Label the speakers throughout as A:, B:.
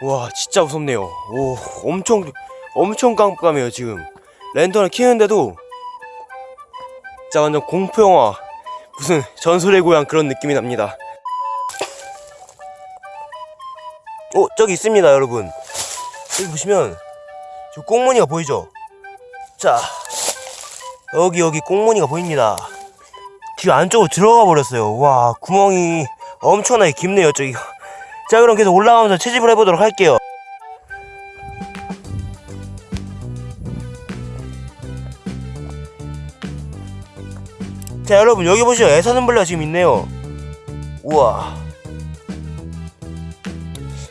A: 와 진짜 무섭네요. 오 엄청 엄청 깜깜해요 지금. 랜턴을 키우는데도. 진짜 완전 공포영화. 무슨 전설의 고향 그런 느낌이 납니다. 어 저기 있습니다 여러분. 여기 보시면 저 꽁무니가 보이죠? 자 여기 여기 꽁무니가 보입니다. 집 안쪽으로 들어가 버렸어요. 와 구멍이 엄청나게 깊네요 저기 자 그럼 계속 올라가면서 채집을 해보도록 할게요. 자 여러분 여기 보시면 애사슴벌레가 지금 있네요. 우와.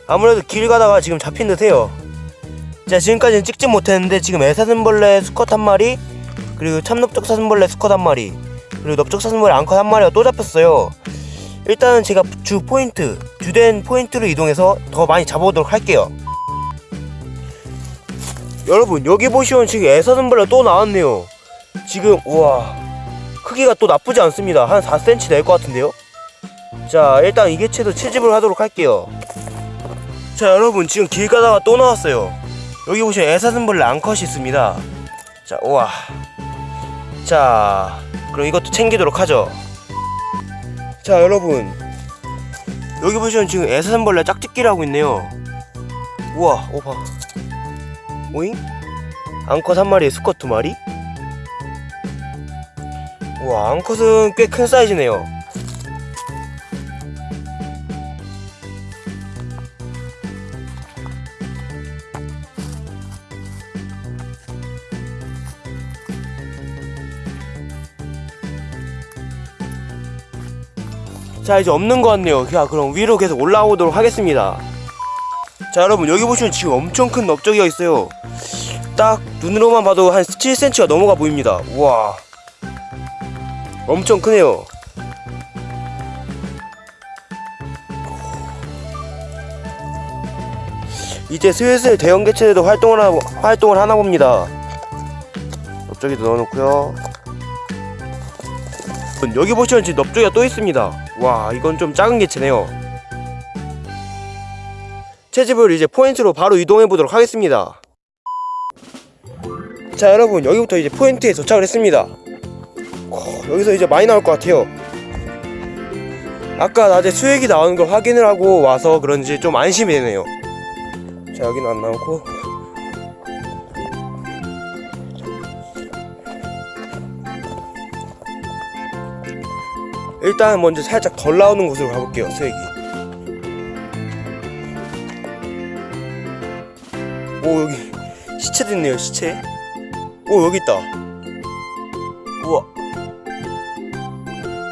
A: 아무래도 길 가다가 지금 잡힌 듯해요. 자 지금까지는 찍지 못했는데 지금 애사슴벌레 수컷 한 마리 그리고 참넓적 사슴벌레 수컷 한 마리 그리고 넓적 사슴벌레 앙컷 한 마리가 또 잡혔어요 일단은 제가 주 포인트 주된 포인트로 이동해서 더 많이 잡아보도록 할게요. 여러분 여기 보시면 지금 애사슴벌레 또 나왔네요. 지금 우와 크기가 또 나쁘지 않습니다. 한 4cm 될 것 같은데요? 자 일단 이 개체도 채집을 하도록 할게요. 자 여러분 지금 길 가다가 또 나왔어요. 여기 보시면 애사슴벌레 앙컷이 있습니다. 자 우와. 자 그럼 이것도 챙기도록 하죠 자 여러분 여기 보시면 지금 애사슴벌레 짝짓기를 하고 있네요 우와 오봐 오잉? 앙컷 한 마리에 수컷 두 마리? 우와 앙컷은 꽤 큰 사이즈네요 자 이제 없는 것 같네요. 자 그럼 위로 계속 올라오도록 하겠습니다. 자 여러분 여기 보시면 지금 엄청 큰 넓적이가 있어요. 딱 눈으로만 봐도 한 7cm가 넘어가 보입니다. 우와. 엄청 크네요. 이제 슬슬 대형 개체들도 활동을, 하, 활동을 하나 봅니다. 넓적이도 넣어놓고요. 여기 보시면 지금 넓적이가 또 있습니다 와 이건 좀 작은 개체네요. 채집을 이제 포인트로 바로 이동해 보도록 하겠습니다. 자 여러분 여기부터 이제 포인트에 도착을 했습니다. 어, 여기서 이제 많이 나올 것 같아요. 아까 낮에 수액이 나오는 걸 확인을 하고 와서 그런지 좀 안심이 되네요. 자 여기는 안 나오고 일단 먼저 살짝 덜 나오는 곳으로 가볼게요 수액이 오 여기 시체도 있네요 시체. 오 여기 있다. 우와.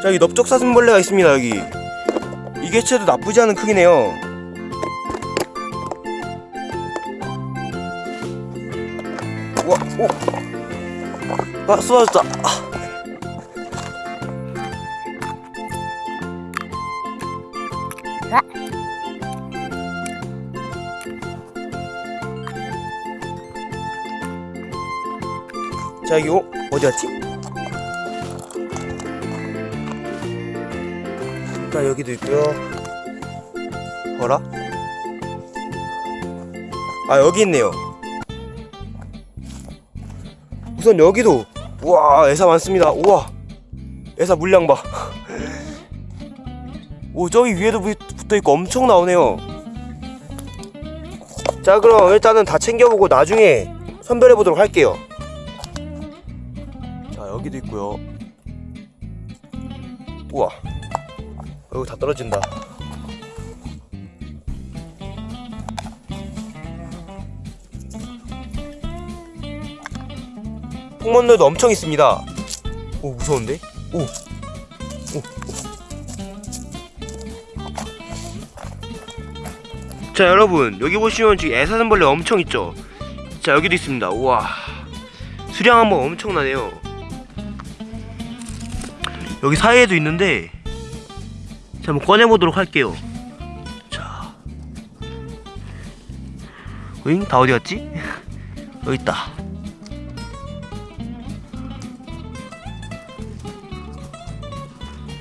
A: 자 여기 넓적사슴벌레가 있습니다 여기. 이 개체도 나쁘지 않은 크기네요. 우와 오 아 쏟아졌다. 아. 자 여기 어? 어디 갔지? 자 여기도 있고요 어라? 아 여기 있네요 우선 여기도 우와 애사 많습니다 우와 애사 물량 봐 오 저기 위에도 붙어있고 엄청 나오네요 자 그럼 일단은 다 챙겨보고 나중에 선별해보도록 할게요 자 여기도 있고요. 우와. 여기 다 떨어진다. 폭먼들도 엄청 있습니다. 오 무서운데? 오, 오, 오. 자 여러분 여기 보시면 지금 애사슴벌레 엄청 있죠? 자 여기도 있습니다. 우와. 수량 한번 엄청나네요 여기 사이에도 있는데 자 한번 꺼내보도록 할게요 자 으잉 다 어디 갔지? 여기 있다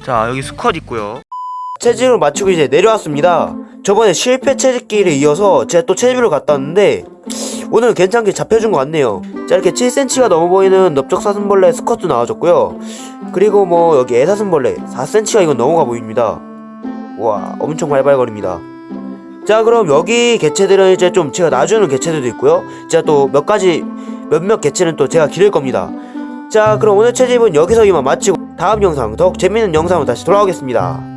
A: 자 여기 수컷 있고요 채집을 마치고 이제 내려왔습니다. 저번에 실패 채집기를 이어서 제가 또 채집을 갔다 왔는데 오늘은 괜찮게 잡혀준 것 같네요. 자 이렇게 7cm가 넘어 보이는 넓적사슴벌레 스쿼트 나와줬고요. 그리고 뭐 여기 애사슴벌레 4cm가 이건 넘어가 보입니다. 와 엄청 발발거립니다. 자 그럼 여기 개체들은 이제 좀 제가 놔주는 개체들도 있고요. 제가 또 몇 가지 몇몇 개체는 또 제가 기를 겁니다. 자 그럼 오늘 채집은 여기서 이만 마치고 다음 영상 더욱 재밌는 영상으로 다시 돌아오겠습니다.